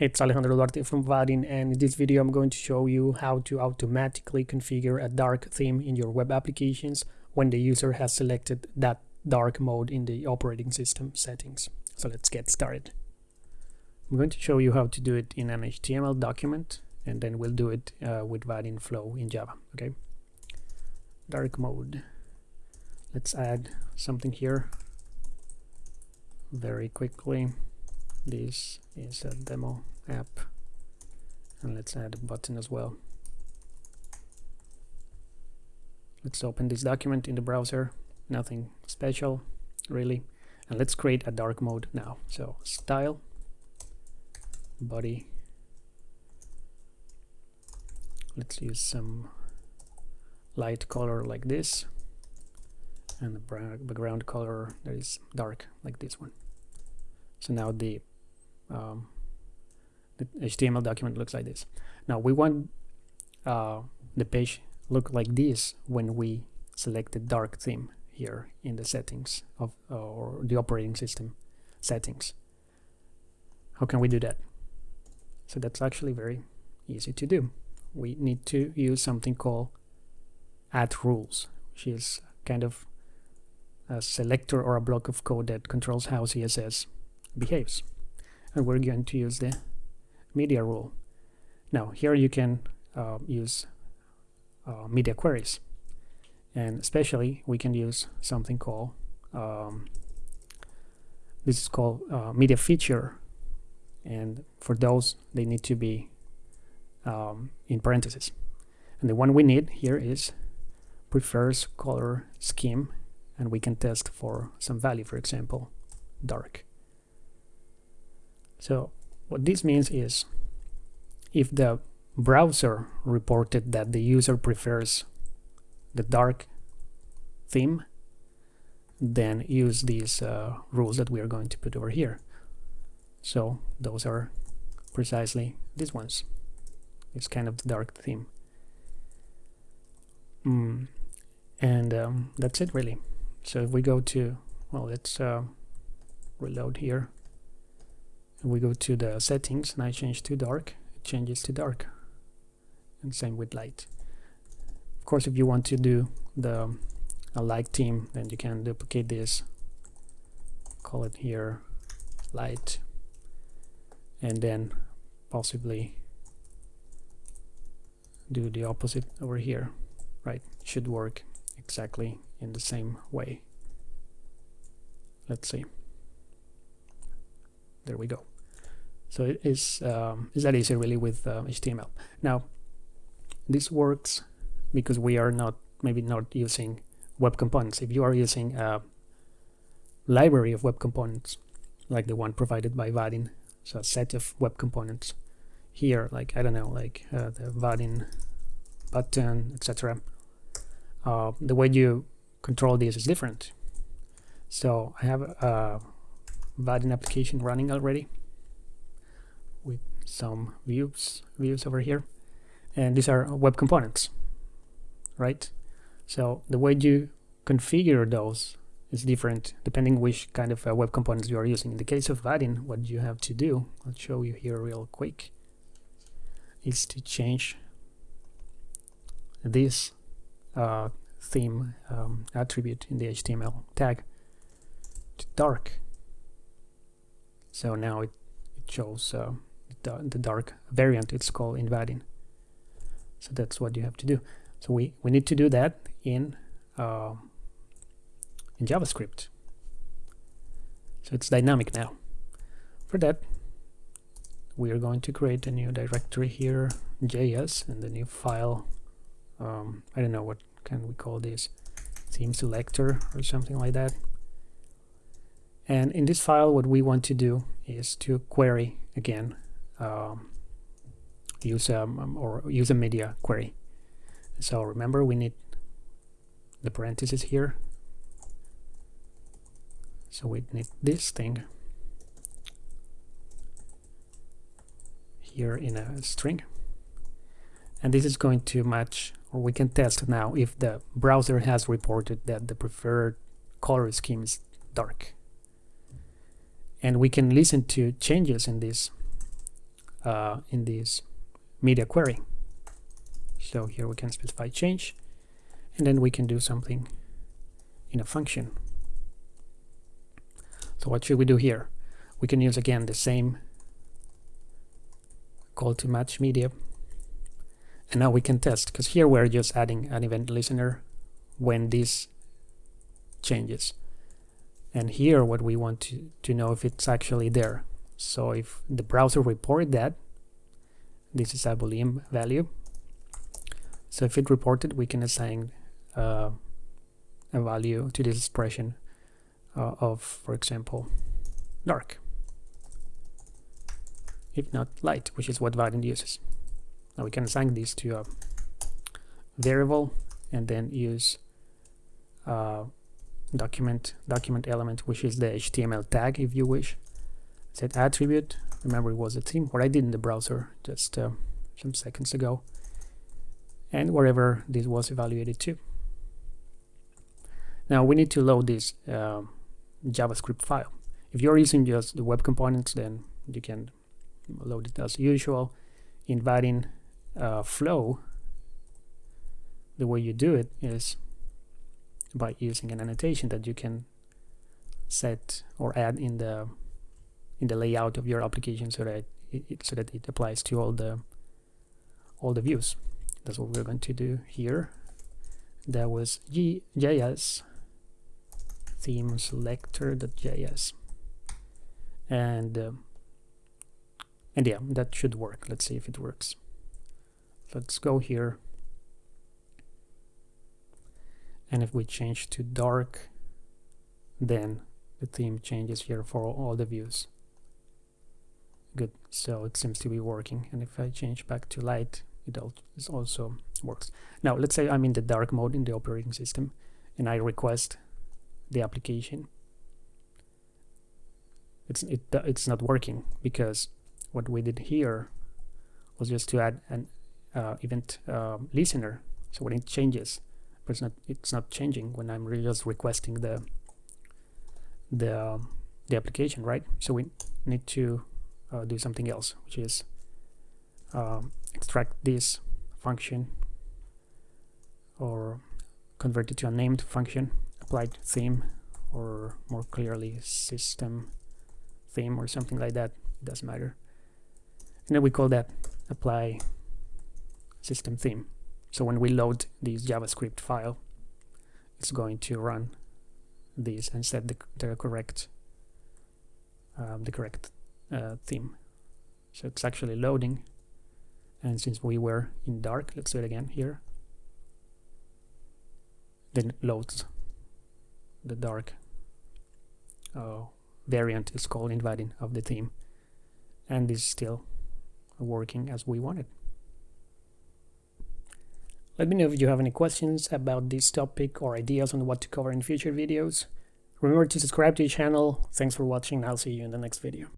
It's Alejandro Duarte from Vaadin and in this video I'm going to show you how to automatically configure a dark theme in your web applications when the user has selected that dark mode in the operating system settings. So let's get started. I'm going to show you how to do it in an HTML document and then we'll do it uh, with Vaadin Flow in Java. Okay. Dark mode. Let's add something here very quickly this is a demo app. And let's add a button as well. Let's open this document in the browser. Nothing special really. And let's create a dark mode now. So style body. Let's use some light color like this. And the background color that is dark like this one. So now the um, the HTML document looks like this. Now we want uh, the page look like this when we select the dark theme here in the settings of uh, or the operating system settings. How can we do that? So that's actually very easy to do. We need to use something called add rules which is kind of a selector or a block of code that controls how CSS behaves. And we're going to use the media rule. Now here you can uh, use uh, media queries and especially we can use something called um, this is called uh, media feature and for those they need to be um, in parentheses and the one we need here is prefers color scheme and we can test for some value, for example, dark. So what this means is if the browser reported that the user prefers the dark theme, then use these uh, rules that we are going to put over here. So those are precisely these ones. It's kind of the dark theme. Mm. And um, that's it really. So if we go to, well, let's uh, reload here. We go to the settings and I change to dark, it changes to dark. And same with light. Of course, if you want to do the a light theme, then you can duplicate this, call it here light, and then possibly do the opposite over here, right? Should work exactly in the same way. Let's see. There we go. So it is um, is that easy really with uh, HTML. Now this works because we are not maybe not using web components. If you are using a library of web components like the one provided by Vaadin, so a set of web components here, like I don't know, like uh, the Vaadin button, etc. Uh, the way you control this is different. So I have a Vaadin application running already with some views views over here. And these are web components right? So the way you configure those is different depending which kind of uh, web components you are using. In the case of Vaadin what you have to do I'll show you here real quick is to change this uh, theme um, attribute in the HTML tag to dark. So now it, it shows uh, the, the, dark variant it's called in Vaadin. So that's what you have to do. So we, we need to do that in uh, in JavaScript. So it's dynamic now. For that, we are going to create a new directory here, JS, and the new file. Um, I don't know what can we call this theme selector or something like that and in this file what we want to do is to query again um, use a um, or use a media query. So remember we need the parentheses here. So we need this thing here in a string. And this is going to match or we can test now if the browser has reported that the preferred color scheme is dark and we can listen to changes in this uh, in this media query. So here we can specify change, and then we can do something in a function. So what should we do here? We can use again the same call to match media. And now we can test, because here we're just adding an event listener when this changes. And here what we want to, to know if it's actually there. So if the browser report that, this is a boolean value. So if it reported, we can assign uh, a value to this expression uh, of, for example, dark. If not light, which is what Vaadin uses. Now we can assign this to a variable and then use uh, document document element, which is the HTML tag, if you wish. Set attribute. Remember, it was a theme. What I did in the browser just uh, some seconds ago, and wherever this was evaluated to. Now we need to load this uh, JavaScript file. If you're using just the web components, then you can load it as usual. In Vaadin uh, flow, the way you do it is by using an annotation that you can set or add in the in the layout of your application so that it, so that it applies to all the all the views. That's what we're going to do here. That was JS theme selector.js and uh, and yeah that should work let's see if it works let's go here and if we change to dark then the theme changes here for all the views. Good. So it seems to be working. And if I change back to light it also works. Now let's say I'm in the dark mode in the operating system and I request the application. It's it, it's not working because what we did here was just to add an uh, event uh, listener. So when it changes but it's not it's not changing when I'm really just requesting the the um, the application right? So we need to uh, do something else which is um, extract this function or convert it to a named function applied theme or more clearly system theme or something like that it doesn't matter. And then we call that apply system theme so when we load this JavaScript file it's going to run this and set the, the correct um, the correct uh, theme. So it's actually loading. And since we were in dark let's do it again here. Then it loads the dark. Uh, variant is called in Vaadin of the theme. And this is still working as we wanted. Let me know if you have any questions about this topic or ideas on what to cover in future videos. Remember to subscribe to the channel. Thanks for watching. I'll see you in the next video.